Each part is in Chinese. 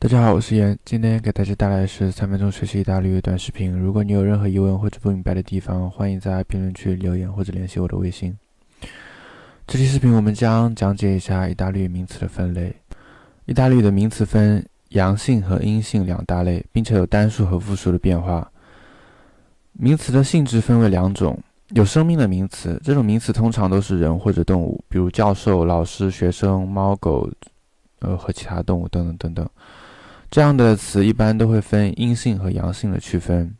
大家好，我是严，今天给大家带来的是三分钟学习意大利语短视频。如果你有任何疑问或者不明白的地方，欢迎在评论区留言或者联系我的微信。这期视频我们将讲解一下意大利语名词的分类。意大利语的名词分阳性和阴性两大类，并且有单数和复数的变化。名词的性质分为两种，有生命的名词，这种名词通常都是人或者动物，比如教授、老师、学生、猫狗，呃和其他动物等等等等。这样的词一般都会分阴性和阳性的区分。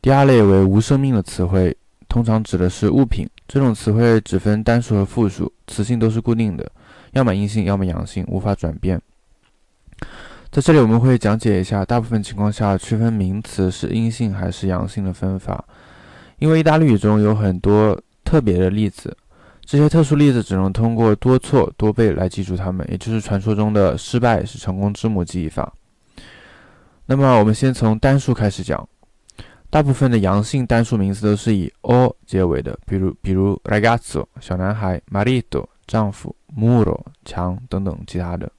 第二类为无生命的词汇，通常指的是物品。这种词汇只分单数和复数，词性都是固定的，要么阴性，要么阳性，无法转变。在这里我们会讲解一下大部分情况下区分名词是阴性还是阳性的分法。因为意大利语中有很多特别的例子。这些特殊例子只能通过多错多背来记住它们，也就是传说中的“失败是成功之母”记忆法。那么，我们先从单数开始讲。大部分的阳性单数名词都是以 “o” 结尾的，比如比如 ragazzo 小男孩，marito 丈夫，muro 墙等等其他的。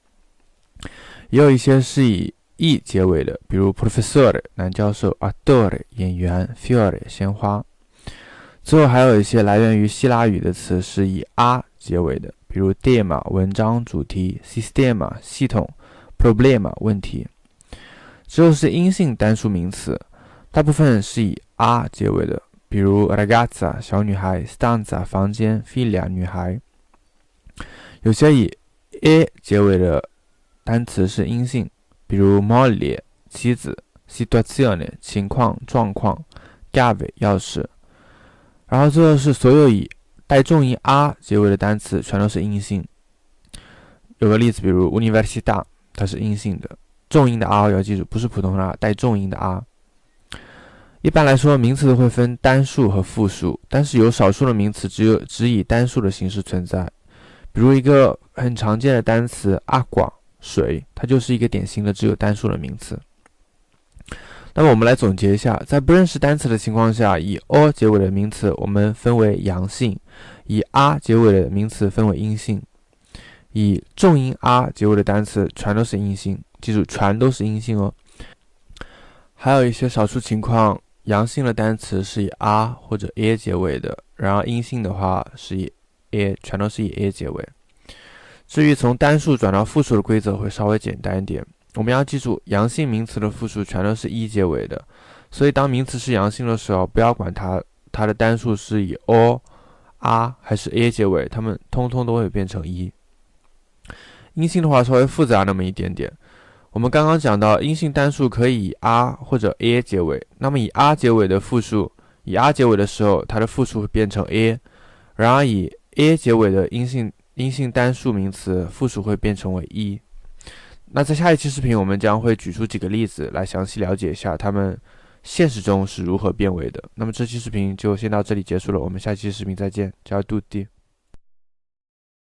也有一些是以 “e” 结尾的，比如 professor 男教授，attore 演员，fiore 鲜花。最后还有一些来源于希腊语的词是以 r 结尾的，比如 “tema” 文章主题，“systema” 系统，“problema” 问题。之后是阴性单数名词，大部分是以 r 结尾的，比如 “ragazza” 小女孩，“stanza” 房间，“figlia” 女孩。有些以 “a” 结尾的单词是阴性，比如 “moglie” 妻子，“situazione” 情况状况，“chiave” 钥匙。然后最后是所有以带重音 “r” 结尾的单词，全都是阴性。有个例子，比如 “università”，它是阴性的，重音的 “r” 要记住，不是普通的 “r”，带重音的 “r”。一般来说，名词都会分单数和复数，但是有少数的名词只有只以单数的形式存在。比如一个很常见的单词 “aqua”，水，它就是一个典型的只有单数的名词。那么我们来总结一下，在不认识单词的情况下，以 o 结尾的名词我们分为阳性，以 r 结尾的名词分为阴性。以重音 r 结尾的单词全都是阴性，记住全都是阴性哦。还有一些少数情况，阳性的单词是以 r 或者 a 结尾的，然后阴性的话是以 a，全都是以 a 结尾。至于从单数转到复数的规则会稍微简单一点。我们要记住，阳性名词的复数全都是一结尾的，所以当名词是阳性的时候，不要管它它的单数是以 o、r 还是 a 结尾，它们通通都会变成一。阴性的话稍微复杂那么一点点。我们刚刚讲到，阴性单数可以以 r 或者 a 结尾，那么以 r 结尾的复数，以 r 结尾的时候，它的复数会变成 a，然而以 a 结尾的阴性阴性单数名词复数会变成为一。那在下一期视频，我们将会举出几个例子来详细了解一下他们现实中是如何变为的。那么这期视频就先到这里结束了，我们下期视频再见，加油，杜迪。